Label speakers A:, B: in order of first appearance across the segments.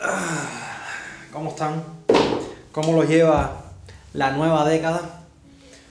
A: Ah, ¿Cómo están? ¿Cómo los lleva la nueva década?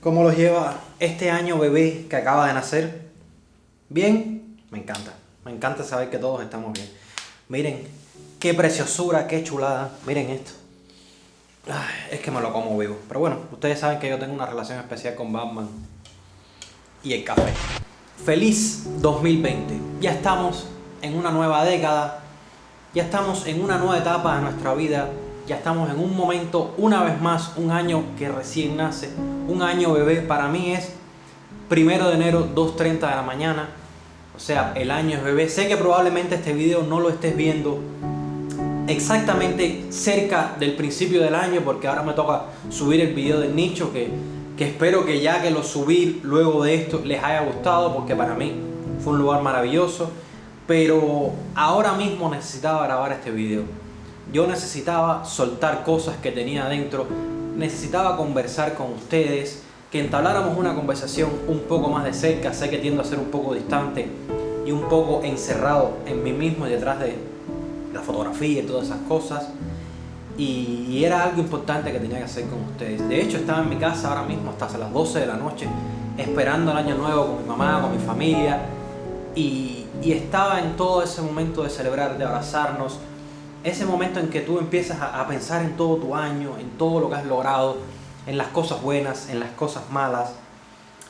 A: ¿Cómo los lleva este año bebé que acaba de nacer? ¿Bien? Me encanta. Me encanta saber que todos estamos bien. Miren, qué preciosura, qué chulada. Miren esto. Es que me lo como vivo. Pero bueno, ustedes saben que yo tengo una relación especial con Batman y el café. Feliz 2020. Ya estamos en una nueva década ya estamos en una nueva etapa de nuestra vida, ya estamos en un momento, una vez más, un año que recién nace, un año bebé, para mí es primero de enero, 2.30 de la mañana, o sea, el año es bebé. Sé que probablemente este video no lo estés viendo exactamente cerca del principio del año, porque ahora me toca subir el video del nicho, que, que espero que ya que lo subí luego de esto les haya gustado, porque para mí fue un lugar maravilloso pero ahora mismo necesitaba grabar este video. Yo necesitaba soltar cosas que tenía adentro, necesitaba conversar con ustedes, que entabláramos una conversación un poco más de cerca, sé que tiendo a ser un poco distante y un poco encerrado en mí mismo y detrás de la fotografía y todas esas cosas. Y era algo importante que tenía que hacer con ustedes. De hecho, estaba en mi casa ahora mismo hasta las 12 de la noche, esperando el año nuevo con mi mamá, con mi familia. Y y estaba en todo ese momento de celebrar, de abrazarnos, ese momento en que tú empiezas a, pensar en todo tu año, en todo lo que has logrado, en las cosas buenas, en las cosas malas.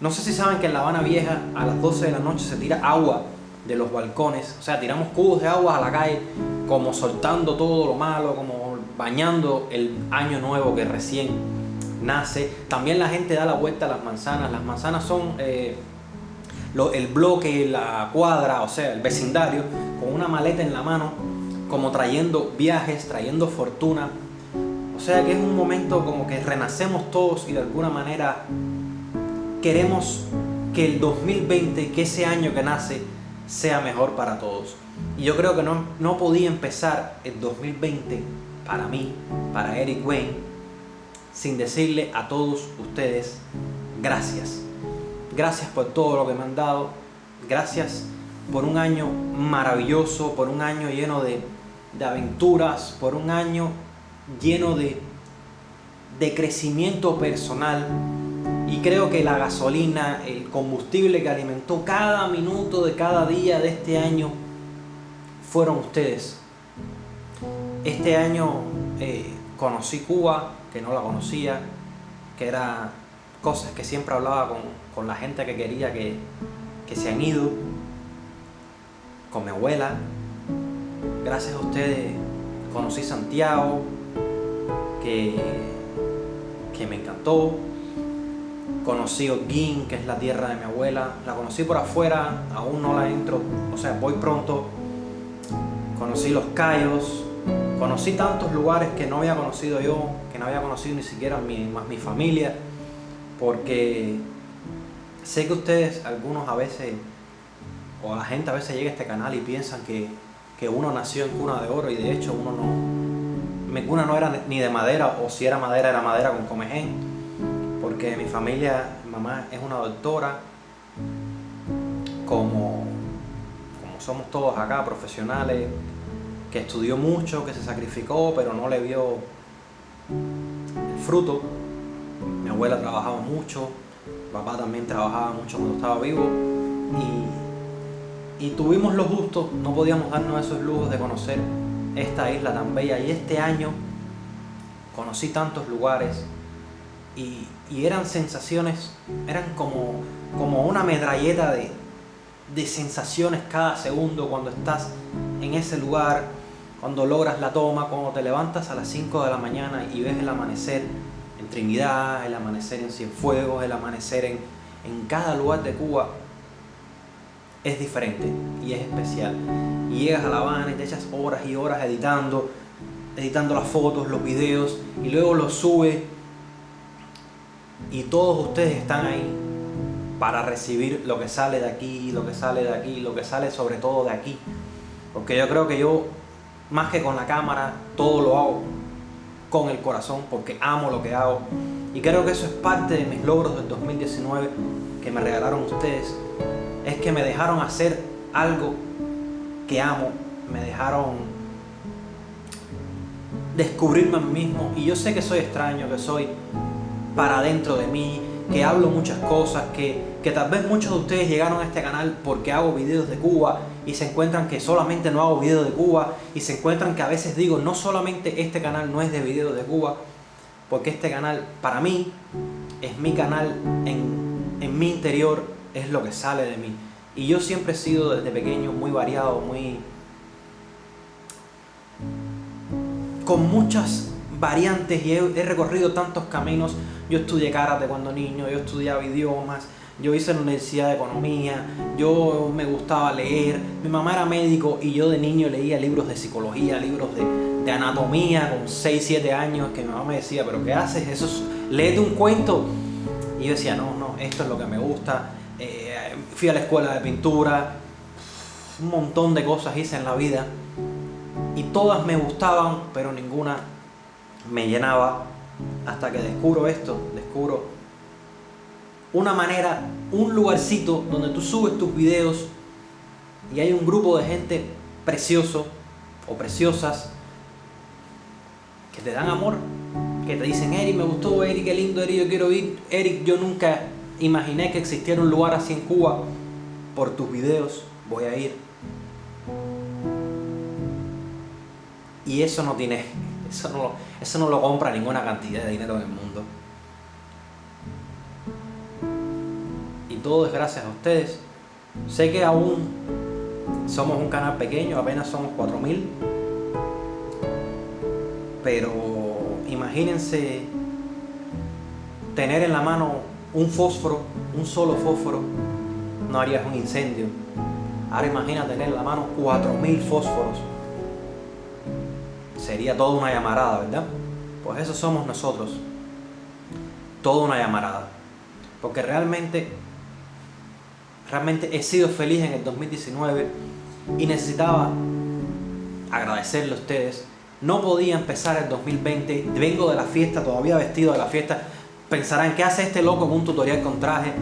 A: No sé si saben que en La Habana Vieja a las 12 de la noche se tira agua de los balcones, o sea, tiramos cubos de agua a la calle, como soltando todo lo malo, como bañando el año nuevo que recién nace. También la gente da la vuelta a las manzanas, las manzanas son... Eh, el bloque, la cuadra, o sea, el vecindario, con una maleta en la mano, como trayendo viajes, trayendo fortuna. O sea que es un momento como que renacemos todos y de alguna manera queremos que el 2020, que ese año que nace, sea mejor para todos. Y yo creo que no, no podía empezar el 2020 para mí, para Eric Wayne, sin decirle a todos ustedes gracias. Gracias por todo lo que me han dado. Gracias por un año maravilloso, por un año lleno de, aventuras, por un año lleno de, crecimiento personal. Y creo que la gasolina, el combustible que alimentó cada minuto de cada día de este año fueron ustedes. Este año eh, conocí Cuba, que no la conocía, que era cosas que siempre hablaba con, la gente que quería que, se han ido, con mi abuela. Gracias a ustedes conocí Santiago, que, que me encantó. Conocí Holguín, que es la tierra de mi abuela. La conocí por afuera, aún no la entro, o sea, voy pronto. Conocí Los Cayos, conocí tantos lugares que no había conocido yo, que no había conocido ni siquiera mi, más mi familia porque sé que ustedes, algunos a veces, o la gente a veces llega a este canal y piensan que, uno nació en cuna de oro y de hecho uno no... Mi cuna no era ni de madera, o si era madera, era madera con comején, porque mi familia, mi mamá es una doctora, como, como somos todos acá, profesionales, que estudió mucho, que se sacrificó, pero no le vio el fruto. Mi abuela trabajaba mucho, papá también trabajaba mucho cuando estaba vivo. Y, tuvimos los gustos, no podíamos darnos esos lujos de conocer esta isla tan bella. Y este año conocí tantos lugares y, eran sensaciones, eran como, como una medralleta de, de sensaciones cada segundo cuando estás en ese lugar, cuando logras la toma, cuando te levantas a las 5 de la mañana y ves el amanecer Trinidad, el amanecer en Cienfuegos, el amanecer en, en cada lugar de Cuba, es diferente y es especial. Llegas a La Habana y te echas horas y horas editando, editando las fotos, los videos, y luego los subes. Y todos ustedes están ahí para recibir lo que sale de aquí, lo que sale de aquí, lo que sale sobre todo de aquí. Porque yo creo que yo, más que con la cámara, todo lo hago con el corazón porque amo lo que hago. Y creo que eso es parte de mis logros del 2019 que me regalaron ustedes. Es que me dejaron hacer algo que amo. Me dejaron descubrirme a mí mismo. Y yo sé que soy extraño, que soy para dentro de mí, que hablo muchas cosas, que, que tal vez muchos de ustedes llegaron a este canal porque hago videos de Cuba y se encuentran que solamente no hago videos de Cuba y se encuentran que a veces digo no solamente este canal no es de videos de Cuba, porque este canal para mí es mi canal en, en mi interior, es lo que sale de mí. Y yo siempre he sido desde pequeño muy variado, muy... con muchas variantes y he, recorrido tantos caminos. Yo estudié karate cuando niño, yo estudiaba idiomas, yo hice la universidad de economía, yo me gustaba leer, mi mamá era médico y yo de niño leía libros de psicología, libros de, anatomía con 6, 7 años, que mi mamá me decía, pero ¿qué haces? Eso es, léete un cuento. Y yo decía, no, no, esto es lo que me gusta. Eh, fui a la escuela de pintura, un montón de cosas hice en la vida y todas me gustaban, pero ninguna me llenaba hasta que descubro esto, descubro una manera, un lugarcito donde tú subes tus videos y hay un grupo de gente precioso o preciosas que te dan amor, que te dicen, Eric, me gustó, Eric, qué lindo, Eric, yo quiero ir. Eric, yo nunca imaginé que existiera un lugar así en Cuba. Por tus videos voy a ir. Y eso no tiene, eso no, eso no lo compra ninguna cantidad de dinero en el mundo. Todo es gracias a ustedes. Sé que aún somos un canal pequeño, apenas somos 4000. Pero imagínense tener en la mano un fósforo, un solo fósforo, no harías un incendio. Ahora imagina tener en la mano 4000 fósforos sería toda una llamarada, ¿verdad? Pues eso somos nosotros. Toda una llamarada. Porque realmente, realmente he sido feliz en el 2019 y necesitaba agradecerle a ustedes. No podía empezar el 2020, vengo de la fiesta, todavía vestido de la fiesta. Pensarán, ¿qué hace este loco en un tutorial con traje?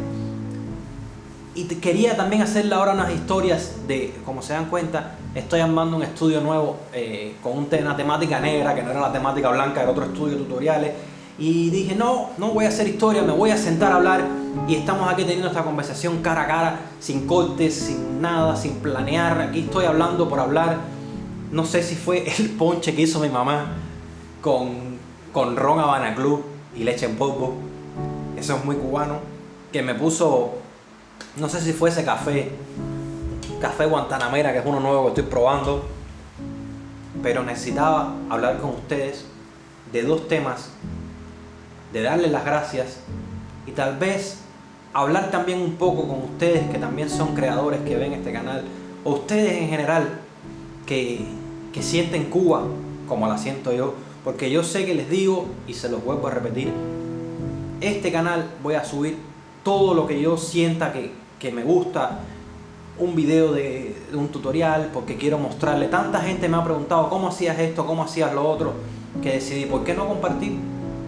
A: Y quería también hacerle ahora unas historias de, como se dan cuenta, estoy armando un estudio nuevo eh, con una temática negra, que no era la temática blanca del otro estudio tutoriales. Y dije, no, no voy a hacer historia, me voy a sentar a hablar. Y estamos aquí teniendo esta conversación cara a cara, sin cortes, sin nada, sin planear. Aquí estoy hablando por hablar. No sé si fue el ponche que hizo mi mamá con, con ron Habana Club y leche en polvo. Eso es muy cubano. Que me puso no sé si fuese café, café Guantanamera, que es uno nuevo que estoy probando, pero necesitaba hablar con ustedes de dos temas, de darles las gracias y tal vez hablar también un poco con ustedes que también son creadores que ven este canal, o ustedes en general que, que sienten Cuba como la siento yo, porque yo sé que les digo y se los vuelvo a repetir, este canal voy a subir todo lo que yo sienta que, que me gusta, un video de, un tutorial, porque quiero mostrarle. Tanta gente me ha preguntado cómo hacías esto, cómo hacías lo otro, que decidí, ¿por qué no compartir?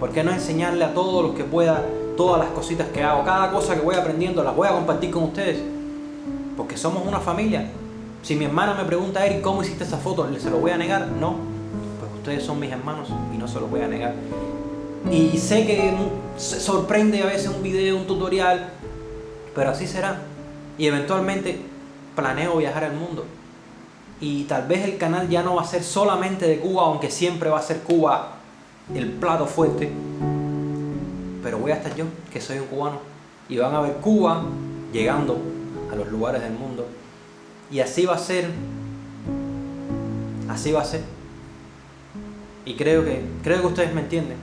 A: ¿Por qué no enseñarle a todos los que pueda todas las cositas que hago? Cada cosa que voy aprendiendo las voy a compartir con ustedes. Porque somos una familia. Si mi hermana me pregunta, Eric, ¿cómo hiciste esa foto? ¿Se lo voy a negar? No. Pues ustedes son mis hermanos y no se los voy a negar. Y sé que se sorprende a veces un video, un tutorial, pero así será. Y eventualmente planeo viajar al mundo. Y tal vez el canal ya no va a ser solamente de Cuba, aunque siempre va a ser Cuba el plato fuerte. Voy a estar yo, que soy un cubano. Y van a ver Cuba llegando a los lugares del mundo. Y así va a ser. Así va a ser. Y creo que, creo que ustedes me entienden.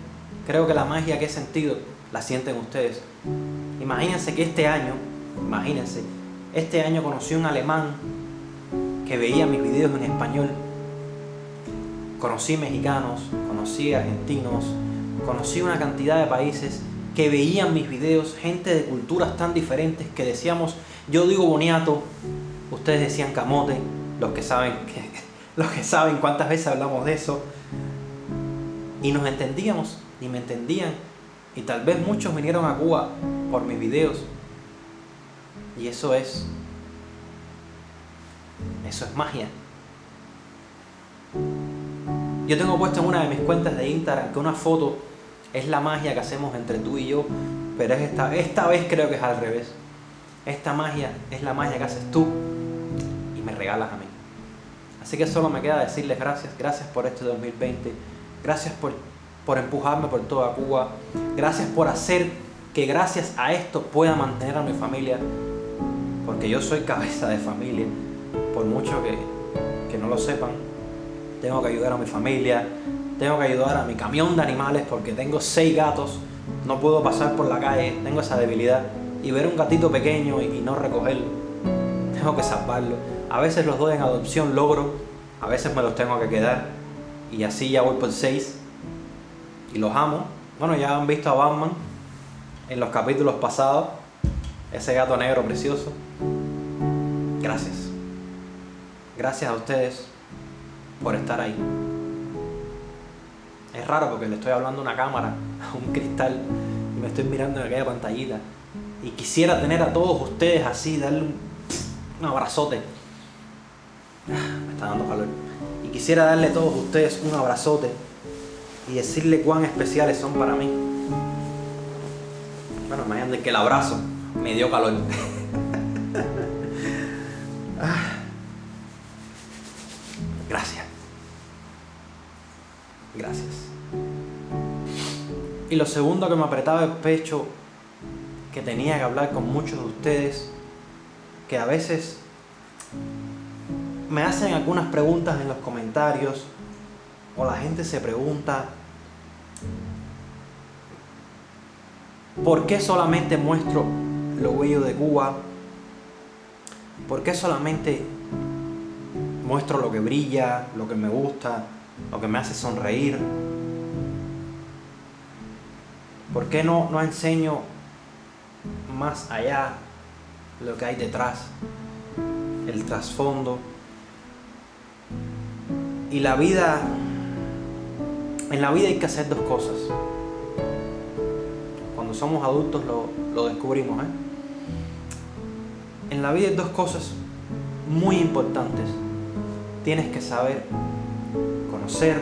A: Creo que la magia que he sentido la sienten ustedes. Imagínense que este año, imagínense, este año conocí un alemán que veía mis videos en español. Conocí mexicanos, conocí argentinos, conocí una cantidad de países que veían mis videos, gente de culturas tan diferentes que decíamos, yo digo boniato, ustedes decían camote, los que saben que, los que saben cuántas veces hablamos de eso, y nos entendíamos, y me entendían, y tal vez muchos vinieron a Cuba por mis videos. Y eso es, eso es magia. Yo tengo puesto en una de mis cuentas de Instagram que una foto es la magia que hacemos entre tú y yo, pero es esta, esta vez creo que es al revés. Esta magia es la magia que haces tú y me regalas a mí. Así que solo me queda decirles gracias, gracias por este 2020, gracias por, por empujarme por toda Cuba, gracias por hacer que gracias a esto pueda mantener a mi familia, porque yo soy cabeza de familia, por mucho que, que no lo sepan, tengo que ayudar a mi familia, tengo que ayudar a mi camión de animales porque tengo seis gatos, no puedo pasar por la calle, tengo esa debilidad y ver un gatito pequeño y, no recogerlo, tengo que salvarlo. A veces los doy en adopción, logro, a veces me los tengo que quedar y así ya voy por seis y los amo. Bueno, ya han visto a Batman en los capítulos pasados, ese gato negro precioso. Gracias. Gracias a ustedes por estar ahí. Raro porque le estoy hablando a una cámara, a un cristal, y me estoy mirando en aquella pantallita. Y quisiera tener a todos ustedes así, darle un, abrazote. Ah, me está dando calor. Y quisiera darle a todos ustedes un abrazote y decirle cuán especiales son para mí. Bueno, imagínate que el abrazo me dio calor. Ah. Gracias. Gracias. Y lo segundo que me apretaba el pecho, que tenía que hablar con muchos de ustedes, que a veces me hacen algunas preguntas en los comentarios, o la gente se pregunta, ¿por qué solamente muestro lo bello de Cuba? ¿Por qué solamente muestro lo que brilla, lo que me gusta, lo que me hace sonreír. ¿Por qué no, no enseño más allá lo que hay detrás, el trasfondo? Y la vida, en la vida hay que hacer dos cosas. Cuando somos adultos lo, lo descubrimos. ¿eh? En la vida hay dos cosas muy importantes tienes que saber conocer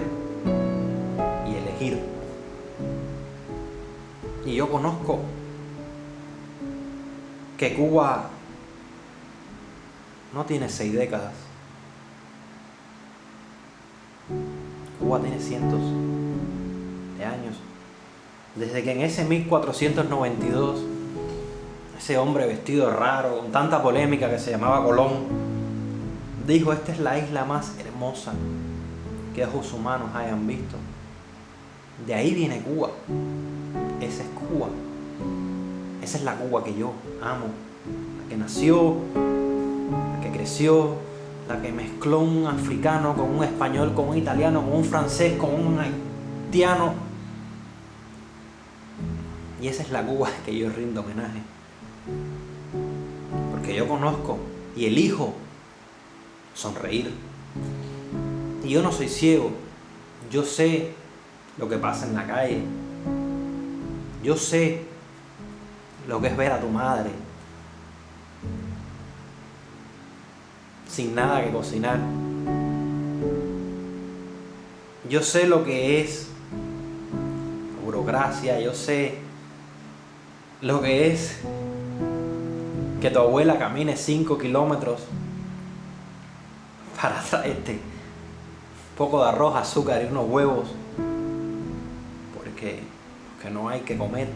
A: y elegir. Y yo conozco que Cuba no tiene seis décadas. Cuba tiene cientos de años. Desde que en ese 1492, ese hombre vestido raro, con tanta polémica que se llamaba Colón, dijo, esta es la isla más hermosa que ojos humanos hayan visto. De ahí viene Cuba. Esa es Cuba. Esa es la Cuba que yo amo. La que nació, la que creció, la que mezcló un africano con un español, con un italiano, con un francés, con un haitiano. Y esa es la Cuba que yo rindo homenaje. Porque yo conozco y elijo sonreír. Y yo no soy ciego, yo sé lo que pasa en la calle. Yo sé lo que es ver a tu madre sin nada que cocinar. Yo sé lo que es burocracia, yo sé lo que es que tu abuela camine 5 kilómetros para traerte un poco de arroz, azúcar y unos huevos porque, porque no hay que comer.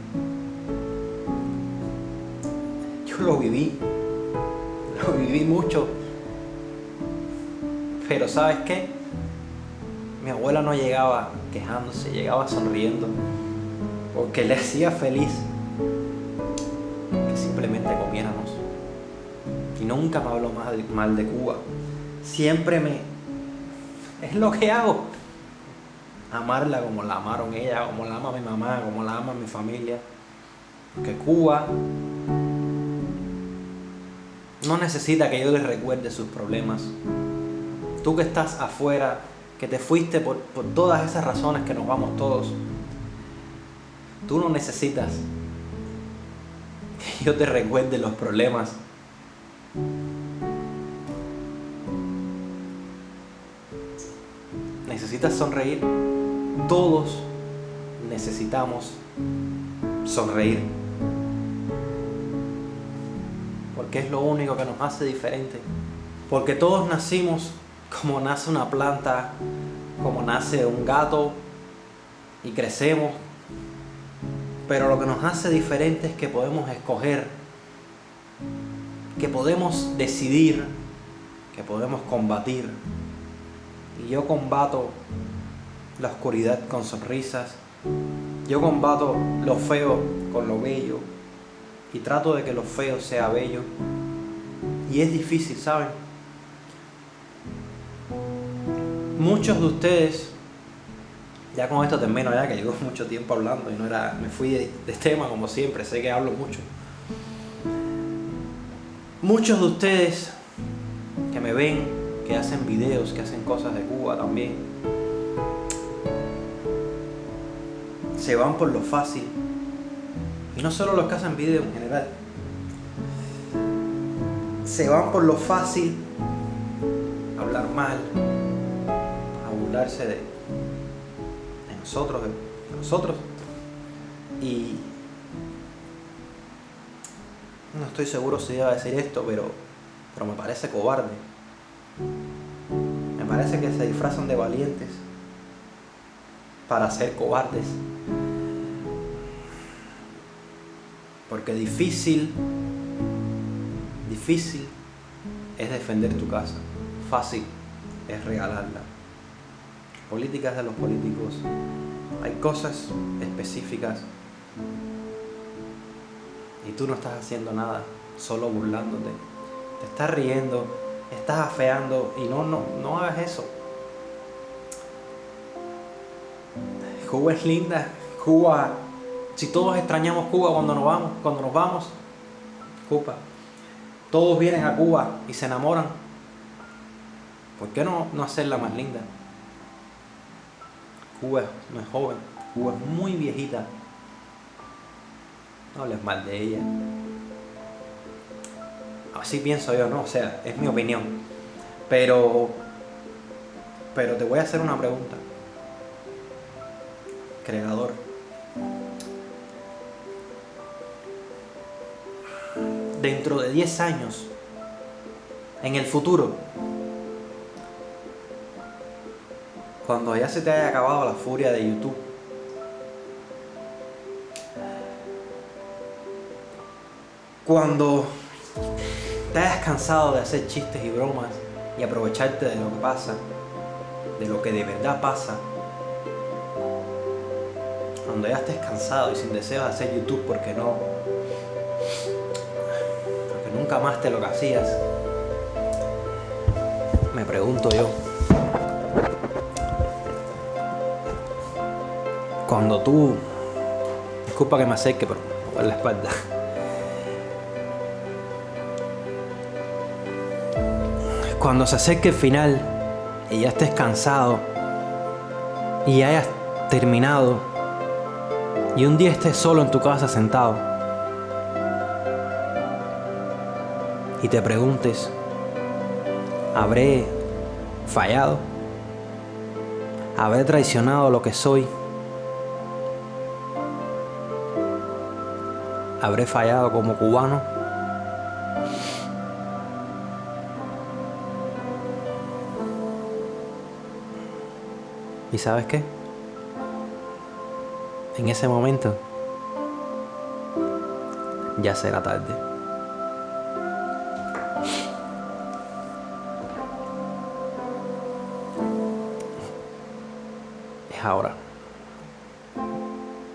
A: Yo lo viví, lo viví mucho, pero ¿sabes qué? Mi abuela no llegaba quejándose, llegaba sonriendo porque le hacía feliz que simplemente comiéramos. Y nunca me habló mal de Cuba siempre me... Es lo que hago. Amarla como la amaron ella, como la ama mi mamá, como la ama mi familia. Porque Cuba no necesita que yo les recuerde sus problemas. Tú que estás afuera, que te fuiste por, por todas esas razones que nos vamos todos, tú no necesitas que yo te recuerde los problemas necesitas sonreír. Todos necesitamos sonreír. Porque es lo único que nos hace diferente. Porque todos nacimos como nace una planta, como nace un gato y crecemos. Pero lo que nos hace diferente es que podemos escoger, que podemos decidir, que podemos combatir. Y yo combato la oscuridad con sonrisas. Yo combato lo feo con lo bello. Y trato de que lo feo sea bello. Y es difícil, ¿saben? Muchos de ustedes, ya con esto termino ya que llevo mucho tiempo hablando y no era, me fui de, de tema como siempre, sé que hablo mucho. Muchos de ustedes que me ven, que hacen videos, que hacen cosas de Cuba también, se van por lo fácil. Y no solo los que hacen videos en general. Se van por lo fácil, hablar mal, de, de nosotros, de, nosotros. Y no estoy seguro si iba a decir esto, pero, pero me parece cobarde. Me parece que se disfrazan de valientes para ser cobardes. Porque difícil, difícil es defender tu casa. Fácil es regalarla políticas de los políticos, hay cosas específicas y tú no estás haciendo nada, solo burlándote. Te estás riendo, estás afeando y no, no, no hagas eso. Cuba es linda, Cuba, si todos extrañamos Cuba cuando nos vamos, cuando nos vamos, Cuba, todos vienen a Cuba y se enamoran, ¿por qué no, no hacerla más linda? Cuba no es joven, Cuba es muy viejita. No hables mal de ella. Así pienso yo, ¿no? O sea, es mi opinión. Pero, pero te voy a hacer una pregunta. Creador. Dentro de 10 años, en el futuro, cuando ya se te haya acabado la furia de YouTube. Cuando te hayas cansado de hacer chistes y bromas y aprovecharte de lo que pasa, de lo que de verdad pasa. Cuando ya estés cansado y sin deseo de hacer YouTube porque no, nunca más te lo que hacías, me pregunto yo, cuando tú, disculpa que me acerque, pero por la espalda. Cuando se acerque el final y ya estés cansado y hayas terminado y un día estés solo en tu casa sentado y te preguntes, ¿habré fallado? ¿Habré traicionado lo que soy? ¿Habré fallado como cubano? ¿Y sabes qué? En ese momento ya será tarde. Ahora.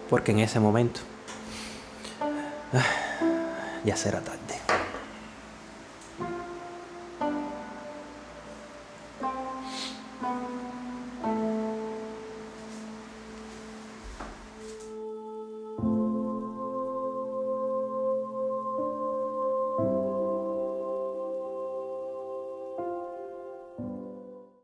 A: Porque en ese momento ya será tarde.